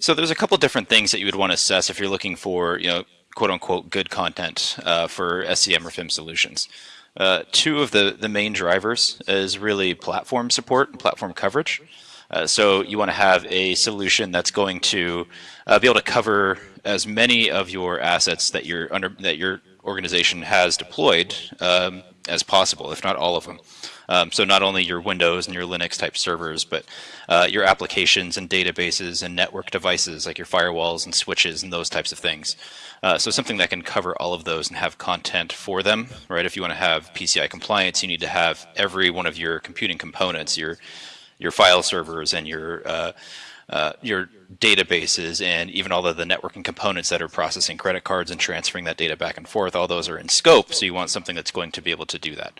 So there's a couple different things that you would want to assess if you're looking for, you know, quote unquote good content uh, for SCM or FIM solutions. Uh, two of the, the main drivers is really platform support and platform coverage. Uh, so you want to have a solution that's going to uh, be able to cover as many of your assets that your under that your organization has deployed um, as possible, if not all of them. Um, so not only your Windows and your Linux type servers, but uh, your applications and databases and network devices like your firewalls and switches and those types of things. Uh, so something that can cover all of those and have content for them, right? If you want to have PCI compliance, you need to have every one of your computing components, your your file servers and your uh, uh, your databases and even all of the networking components that are processing credit cards and transferring that data back and forth, all those are in scope. So you want something that's going to be able to do that.